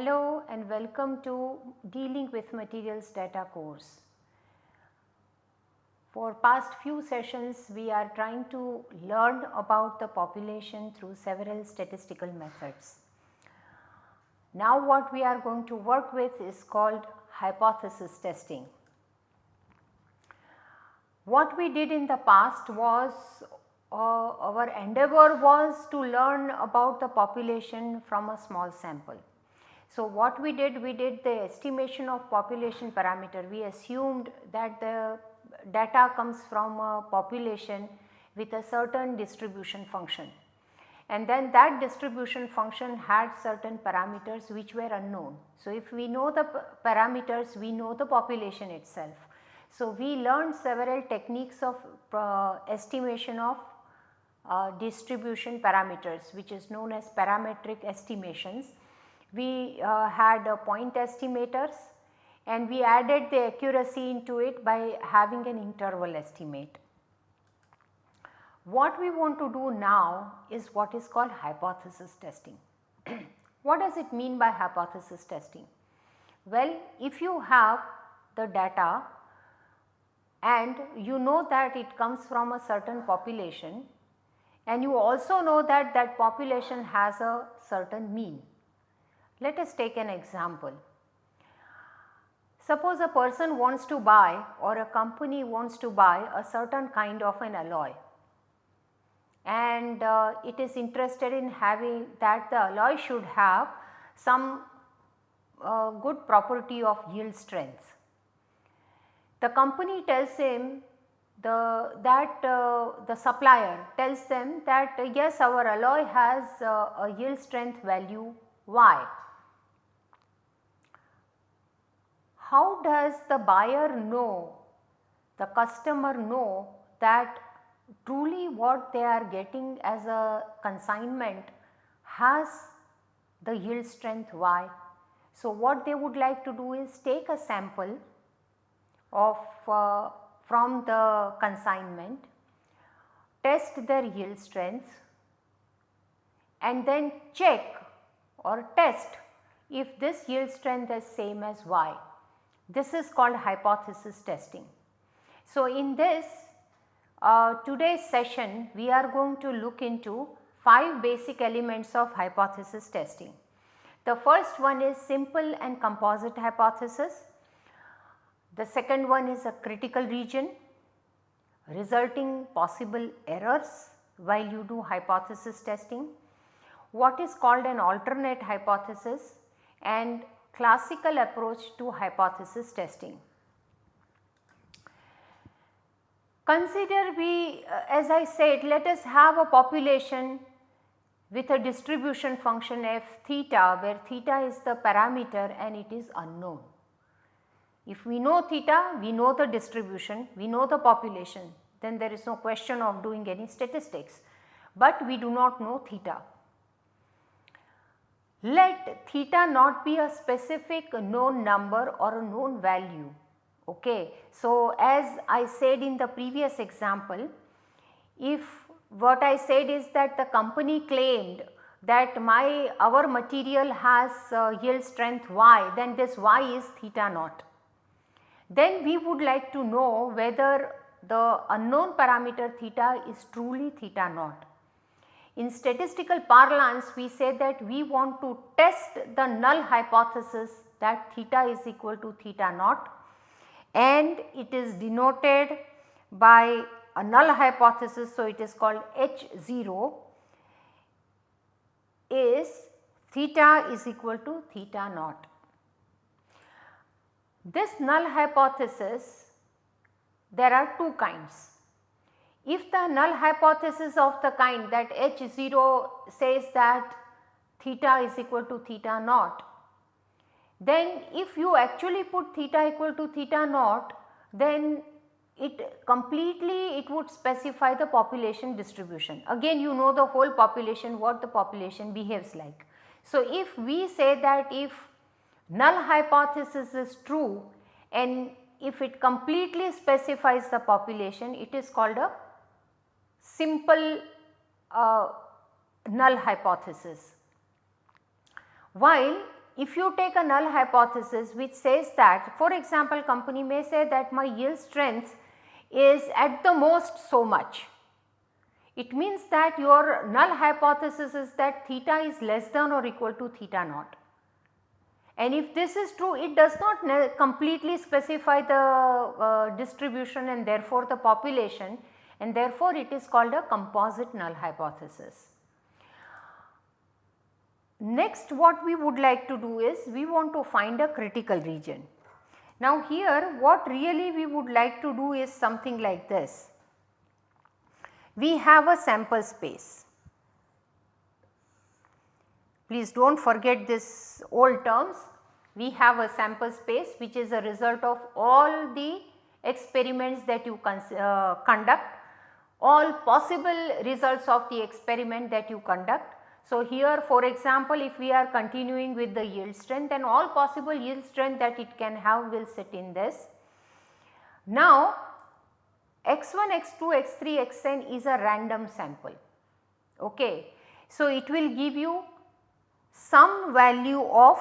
Hello and welcome to dealing with materials data course. For past few sessions we are trying to learn about the population through several statistical methods. Now what we are going to work with is called hypothesis testing. What we did in the past was uh, our endeavor was to learn about the population from a small sample. So, what we did we did the estimation of population parameter we assumed that the data comes from a population with a certain distribution function and then that distribution function had certain parameters which were unknown. So, if we know the parameters we know the population itself. So, we learned several techniques of uh, estimation of uh, distribution parameters which is known as parametric estimations. We uh, had point estimators and we added the accuracy into it by having an interval estimate. What we want to do now is what is called hypothesis testing. what does it mean by hypothesis testing? Well, if you have the data and you know that it comes from a certain population and you also know that that population has a certain mean. Let us take an example. Suppose a person wants to buy or a company wants to buy a certain kind of an alloy and uh, it is interested in having that the alloy should have some uh, good property of yield strength. The company tells him the that uh, the supplier tells them that yes our alloy has uh, a yield strength value y. How does the buyer know the customer know that truly what they are getting as a consignment has the yield strength y. So, what they would like to do is take a sample of uh, from the consignment, test their yield strength and then check or test if this yield strength is same as y. This is called hypothesis testing. So, in this uh, today's session we are going to look into 5 basic elements of hypothesis testing. The first one is simple and composite hypothesis. The second one is a critical region resulting possible errors while you do hypothesis testing. What is called an alternate hypothesis and classical approach to hypothesis testing. Consider we uh, as I said let us have a population with a distribution function f theta where theta is the parameter and it is unknown. If we know theta, we know the distribution, we know the population, then there is no question of doing any statistics, but we do not know theta. Let theta naught be a specific known number or a known value. Okay. So, as I said in the previous example, if what I said is that the company claimed that my our material has uh, yield strength y then this y is theta naught then we would like to know whether the unknown parameter theta is truly theta naught. In statistical parlance we say that we want to test the null hypothesis that theta is equal to theta naught and it is denoted by a null hypothesis. So, it is called H 0 is theta is equal to theta naught. This null hypothesis there are two kinds. If the null hypothesis of the kind that H 0 says that theta is equal to theta naught, then if you actually put theta equal to theta naught then it completely it would specify the population distribution. Again you know the whole population what the population behaves like. So, if we say that if null hypothesis is true and if it completely specifies the population it is called a simple uh, null hypothesis. While if you take a null hypothesis which says that for example company may say that my yield strength is at the most so much. It means that your null hypothesis is that theta is less than or equal to theta naught. And if this is true it does not completely specify the uh, distribution and therefore the population and therefore it is called a composite null hypothesis. Next what we would like to do is we want to find a critical region. Now here what really we would like to do is something like this. We have a sample space. Please do not forget this old terms. We have a sample space which is a result of all the experiments that you uh, conduct, all possible results of the experiment that you conduct so, here for example if we are continuing with the yield strength then all possible yield strength that it can have will sit in this. Now x1, x2, x3, xn is a random sample. Okay. So, it will give you some value of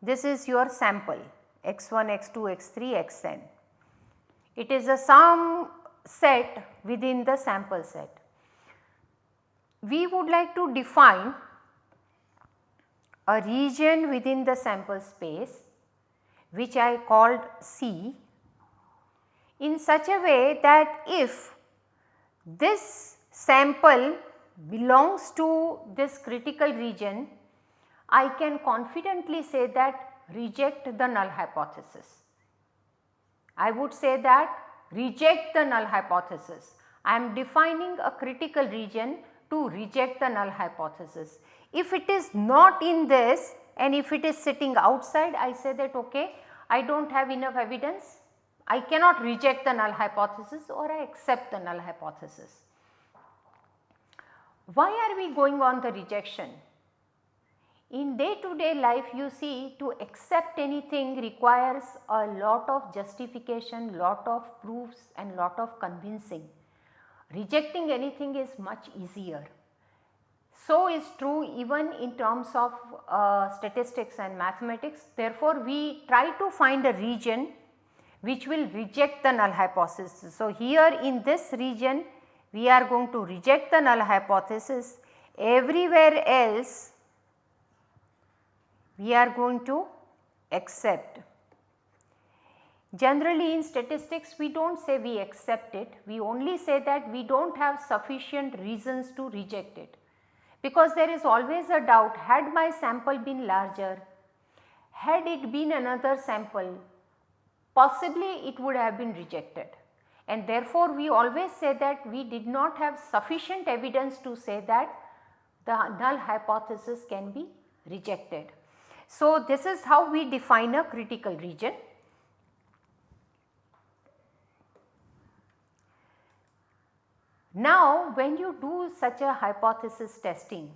this is your sample x1, x2, x3, xn. It is a sum set within the sample set we would like to define a region within the sample space which I called C in such a way that if this sample belongs to this critical region, I can confidently say that reject the null hypothesis. I would say that reject the null hypothesis. I am defining a critical region to reject the null hypothesis. If it is not in this and if it is sitting outside I say that okay I do not have enough evidence I cannot reject the null hypothesis or I accept the null hypothesis. Why are we going on the rejection? In day to day life you see to accept anything requires a lot of justification, lot of proofs and lot of convincing rejecting anything is much easier. So is true even in terms of uh, statistics and mathematics. Therefore, we try to find a region which will reject the null hypothesis. So, here in this region we are going to reject the null hypothesis everywhere else we are going to accept Generally in statistics we do not say we accept it, we only say that we do not have sufficient reasons to reject it. Because there is always a doubt had my sample been larger, had it been another sample possibly it would have been rejected and therefore we always say that we did not have sufficient evidence to say that the null hypothesis can be rejected. So, this is how we define a critical region. Now when you do such a hypothesis testing,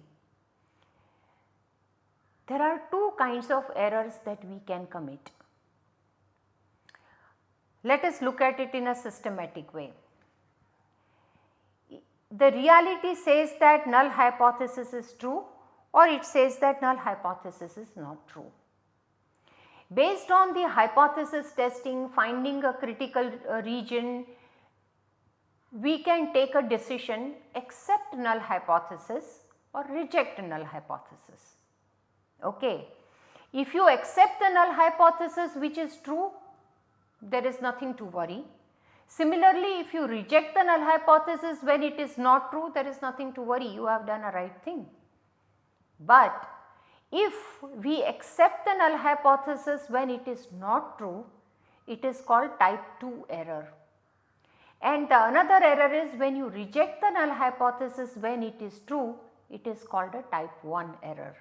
there are two kinds of errors that we can commit. Let us look at it in a systematic way. The reality says that null hypothesis is true or it says that null hypothesis is not true. Based on the hypothesis testing finding a critical uh, region we can take a decision accept null hypothesis or reject null hypothesis. Okay. If you accept the null hypothesis which is true, there is nothing to worry. Similarly, if you reject the null hypothesis when it is not true, there is nothing to worry, you have done a right thing. But if we accept the null hypothesis when it is not true, it is called type 2 error. And the another error is when you reject the null hypothesis when it is true, it is called a type 1 error.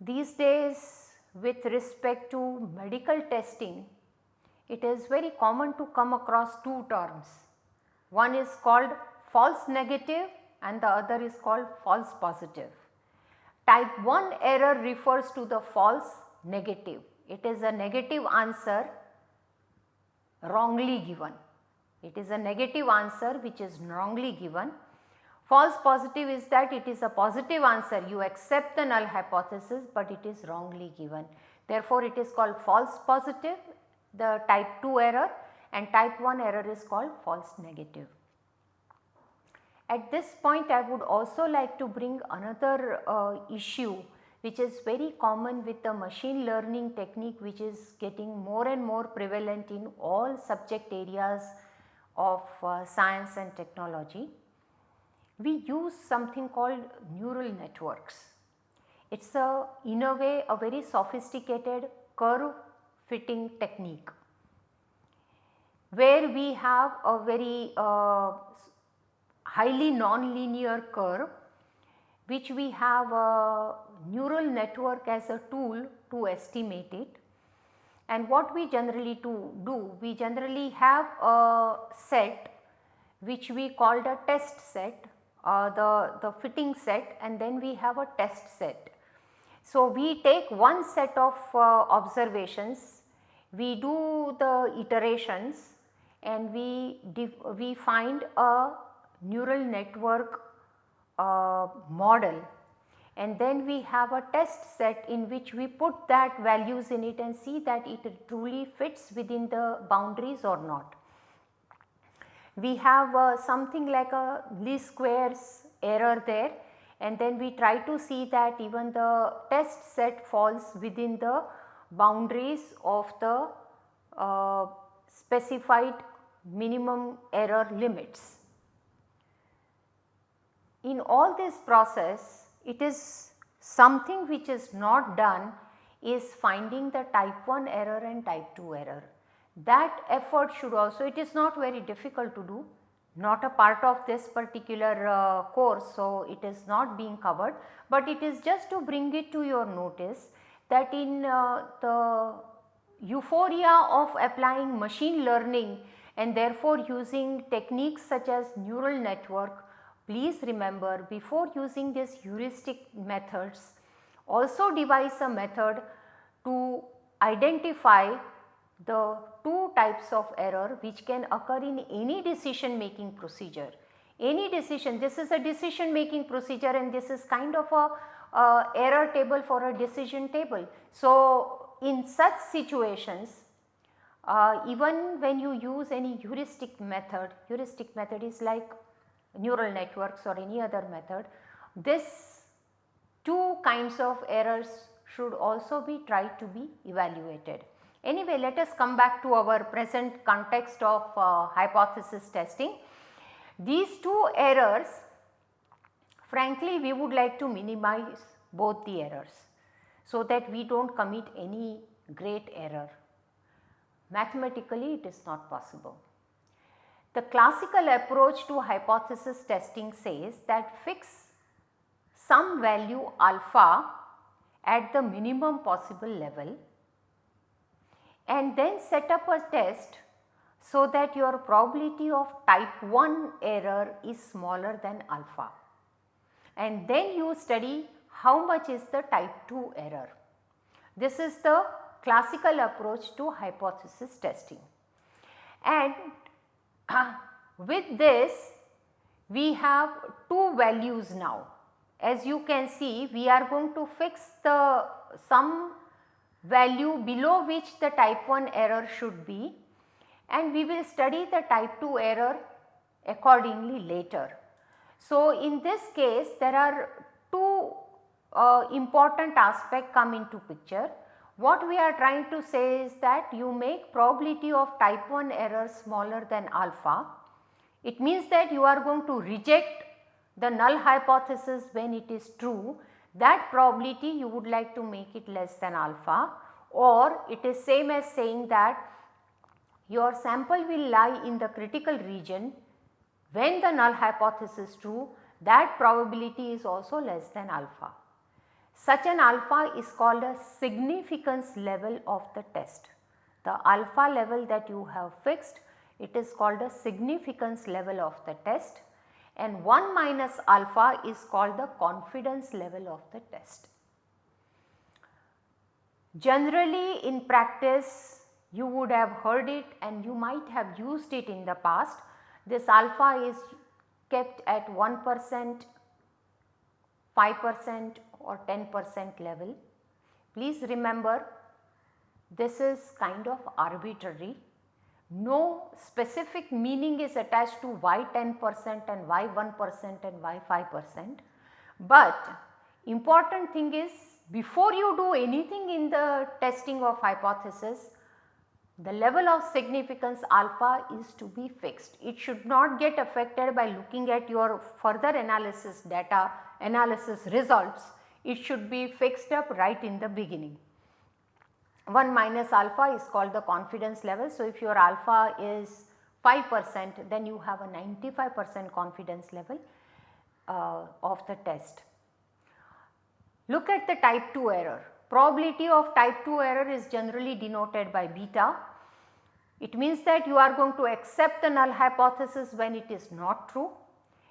These days with respect to medical testing, it is very common to come across two terms. One is called false negative and the other is called false positive. Type 1 error refers to the false negative. It is a negative answer wrongly given. It is a negative answer which is wrongly given. False positive is that it is a positive answer you accept the null hypothesis but it is wrongly given. Therefore, it is called false positive the type 2 error and type 1 error is called false negative. At this point I would also like to bring another uh, issue which is very common with the machine learning technique which is getting more and more prevalent in all subject areas of uh, science and technology. We use something called neural networks. It is a in a way a very sophisticated curve fitting technique where we have a very uh, highly non-linear curve which we have a neural network as a tool to estimate it. And what we generally do, do we generally have a set which we called a test set uh, the, the fitting set and then we have a test set. So, we take one set of uh, observations, we do the iterations and we, we find a neural network uh, model and then we have a test set in which we put that values in it and see that it truly fits within the boundaries or not. We have uh, something like a least squares error there and then we try to see that even the test set falls within the boundaries of the uh, specified minimum error limits. In all this process it is something which is not done is finding the type 1 error and type 2 error. That effort should also it is not very difficult to do not a part of this particular uh, course. So, it is not being covered, but it is just to bring it to your notice that in uh, the euphoria of applying machine learning and therefore using techniques such as neural network, please remember before using these heuristic methods also devise a method to identify the two types of error which can occur in any decision making procedure. Any decision, this is a decision making procedure and this is kind of a uh, error table for a decision table. So, in such situations uh, even when you use any heuristic method, heuristic method is like neural networks or any other method, this two kinds of errors should also be tried to be evaluated. Anyway, let us come back to our present context of uh, hypothesis testing. These two errors frankly we would like to minimize both the errors so that we do not commit any great error. Mathematically it is not possible. The classical approach to hypothesis testing says that fix some value alpha at the minimum possible level and then set up a test so that your probability of type 1 error is smaller than alpha. And then you study how much is the type 2 error. This is the classical approach to hypothesis testing. And with this we have two values now. As you can see we are going to fix the some value below which the type 1 error should be and we will study the type 2 error accordingly later. So, in this case there are two uh, important aspects come into picture. What we are trying to say is that you make probability of type 1 error smaller than alpha. It means that you are going to reject the null hypothesis when it is true that probability you would like to make it less than alpha or it is same as saying that your sample will lie in the critical region when the null hypothesis is true that probability is also less than alpha. Such an alpha is called a significance level of the test. The alpha level that you have fixed it is called a significance level of the test and 1 minus alpha is called the confidence level of the test. Generally in practice you would have heard it and you might have used it in the past. This alpha is kept at 1 percent, 5 percent or 10 percent level. Please remember this is kind of arbitrary. No specific meaning is attached to why 10 percent and why 1 percent and why 5 percent. But important thing is before you do anything in the testing of hypothesis, the level of significance alpha is to be fixed. It should not get affected by looking at your further analysis data, analysis results. It should be fixed up right in the beginning. 1 minus alpha is called the confidence level. So, if your alpha is 5 percent then you have a 95 percent confidence level uh, of the test. Look at the type 2 error. Probability of type 2 error is generally denoted by beta. It means that you are going to accept the null hypothesis when it is not true.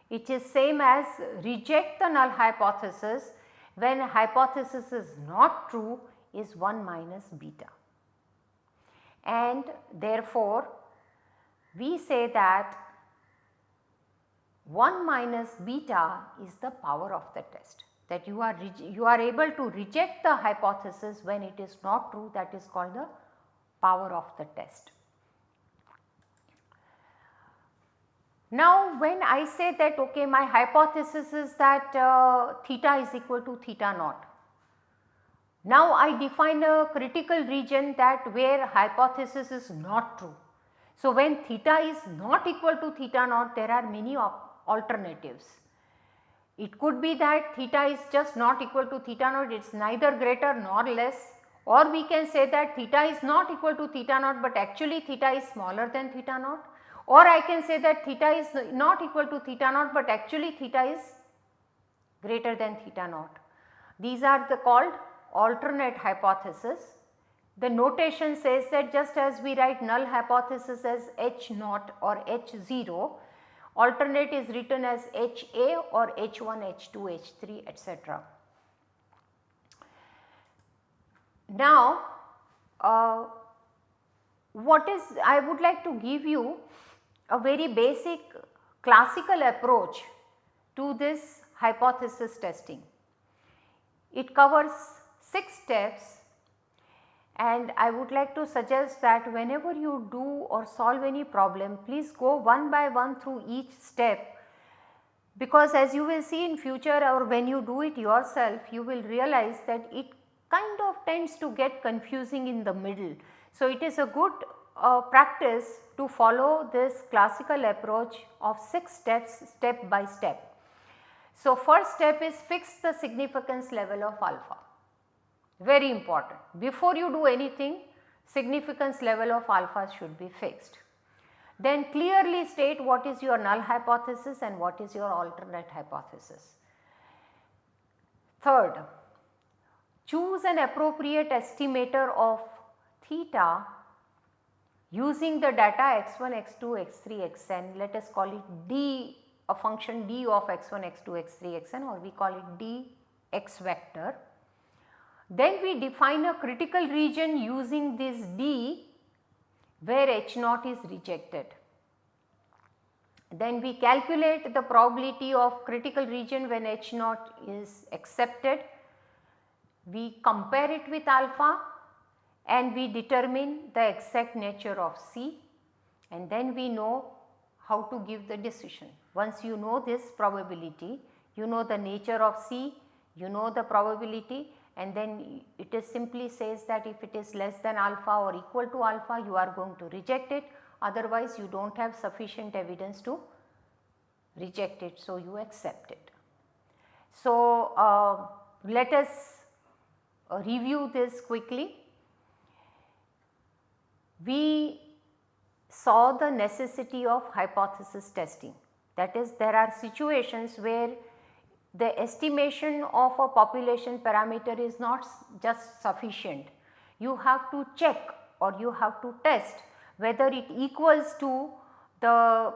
It is same as reject the null hypothesis when hypothesis is not true is 1 minus beta. And therefore, we say that 1 minus beta is the power of the test that you are you are able to reject the hypothesis when it is not true that is called the power of the test. Now when I say that okay my hypothesis is that uh, theta is equal to theta naught. Now I define a critical region that where hypothesis is not true. So when theta is not equal to theta naught there are many alternatives. It could be that theta is just not equal to theta naught, it is neither greater nor less or we can say that theta is not equal to theta naught but actually theta is smaller than theta naught or I can say that theta is not equal to theta naught but actually theta is greater than theta naught. These are the called alternate hypothesis. The notation says that just as we write null hypothesis as H naught or H 0, alternate is written as HA or H1, H2, H3 etc. Now, uh, what is I would like to give you a very basic classical approach to this hypothesis testing. It covers 6 steps and I would like to suggest that whenever you do or solve any problem please go one by one through each step because as you will see in future or when you do it yourself you will realize that it kind of tends to get confusing in the middle. So, it is a good uh, practice to follow this classical approach of 6 steps step by step. So, first step is fix the significance level of alpha very important. Before you do anything significance level of alpha should be fixed. Then clearly state what is your null hypothesis and what is your alternate hypothesis. Third, choose an appropriate estimator of theta using the data x1, x2, x3, xn let us call it d a function d of x1, x2, x3, xn or we call it d x vector then we define a critical region using this D where H naught is rejected. Then we calculate the probability of critical region when H naught is accepted. We compare it with alpha and we determine the exact nature of C and then we know how to give the decision. Once you know this probability, you know the nature of C, you know the probability and then it is simply says that if it is less than alpha or equal to alpha you are going to reject it otherwise you do not have sufficient evidence to reject it so you accept it. So, uh, let us review this quickly. We saw the necessity of hypothesis testing that is there are situations where the estimation of a population parameter is not just sufficient. You have to check or you have to test whether it equals to the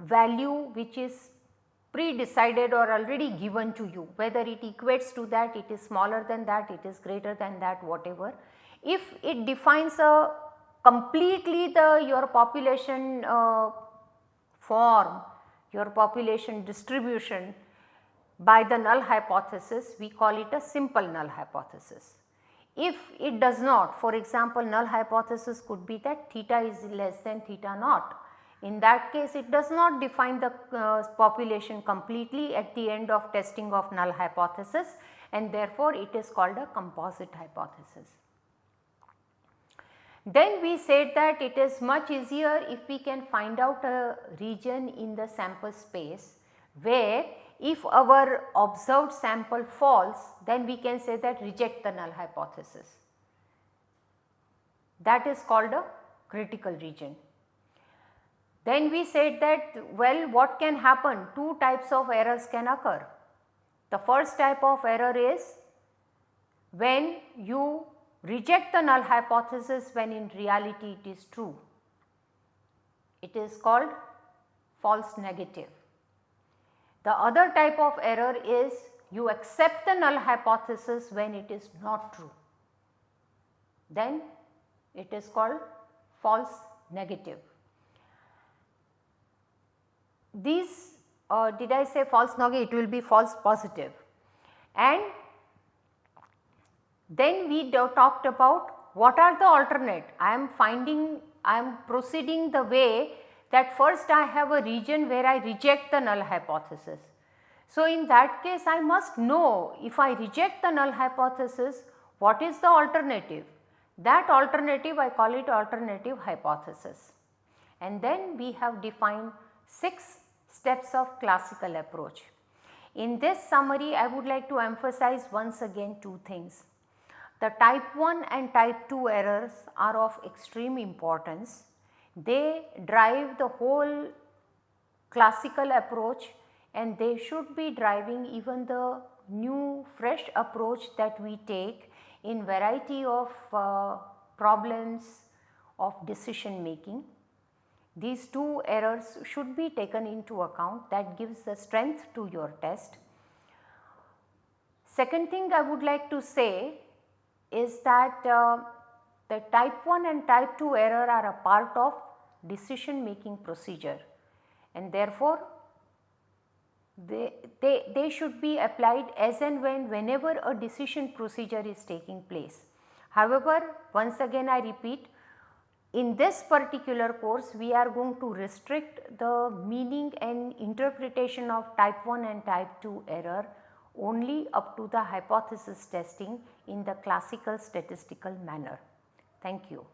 value which is pre-decided or already given to you whether it equates to that it is smaller than that it is greater than that whatever. If it defines a completely the your population uh, form your population distribution by the null hypothesis we call it a simple null hypothesis. If it does not for example null hypothesis could be that theta is less than theta naught. In that case it does not define the uh, population completely at the end of testing of null hypothesis and therefore it is called a composite hypothesis. Then we said that it is much easier if we can find out a region in the sample space where if our observed sample falls then we can say that reject the null hypothesis. That is called a critical region. Then we said that well what can happen two types of errors can occur. The first type of error is when you reject the null hypothesis when in reality it is true. It is called false negative. The other type of error is you accept the null hypothesis when it is not true. Then it is called false negative. These uh, did I say false negative it will be false positive and then we talked about what are the alternate. I am finding, I am proceeding the way that first I have a region where I reject the null hypothesis. So, in that case I must know if I reject the null hypothesis what is the alternative. That alternative I call it alternative hypothesis. And then we have defined 6 steps of classical approach. In this summary I would like to emphasize once again two things. The type 1 and type 2 errors are of extreme importance. They drive the whole classical approach and they should be driving even the new fresh approach that we take in variety of uh, problems of decision making. These two errors should be taken into account that gives the strength to your test. Second thing I would like to say is that uh, the type 1 and type 2 error are a part of decision making procedure and therefore they, they, they should be applied as and when whenever a decision procedure is taking place. However, once again I repeat in this particular course we are going to restrict the meaning and interpretation of type 1 and type 2 error only up to the hypothesis testing in the classical statistical manner. Thank you.